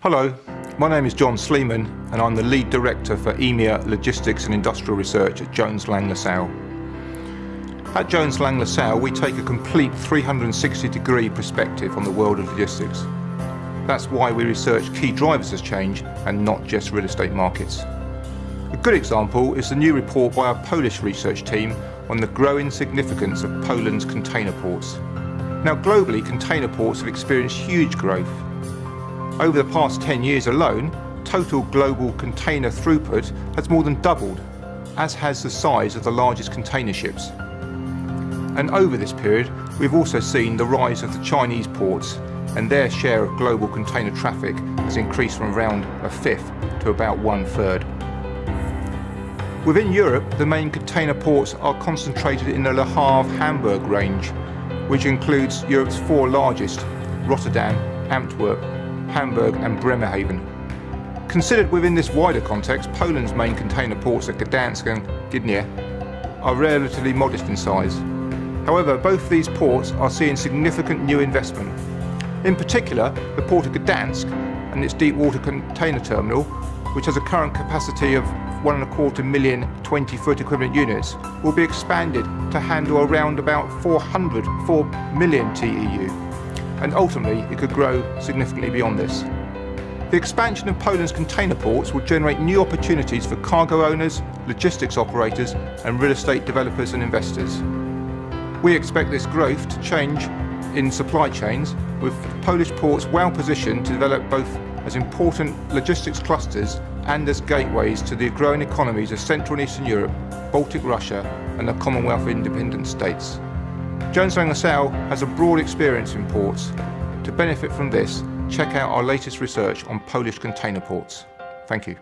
Hello, my name is John Sleeman and I'm the Lead Director for EMEA Logistics and Industrial Research at Jones Lang LaSalle. At Jones Lang LaSalle we take a complete 360 degree perspective on the world of logistics. That's why we research key drivers of change and not just real estate markets. A good example is the new report by our Polish research team on the growing significance of Poland's container ports. Now globally container ports have experienced huge growth. Over the past 10 years alone, total global container throughput has more than doubled, as has the size of the largest container ships. And over this period, we've also seen the rise of the Chinese ports and their share of global container traffic has increased from around a fifth to about one third. Within Europe, the main container ports are concentrated in the Le Havre-Hamburg range, which includes Europe's four largest, Rotterdam, Antwerp, Hamburg and Bremerhaven. Considered within this wider context, Poland's main container ports at Gdansk and Gdynia are relatively modest in size. However, both these ports are seeing significant new investment in particular, the port of Gdansk and its deep water container terminal, which has a current capacity of one and a quarter million 20 foot equivalent units, will be expanded to handle around about 404 million TEU, and ultimately it could grow significantly beyond this. The expansion of Poland's container ports will generate new opportunities for cargo owners, logistics operators and real estate developers and investors. We expect this growth to change in supply chains, with Polish ports well positioned to develop both as important logistics clusters and as gateways to the growing economies of Central and Eastern Europe, Baltic Russia and the Commonwealth of Independent States. Jones Lang LaSalle has a broad experience in ports. To benefit from this, check out our latest research on Polish container ports. Thank you.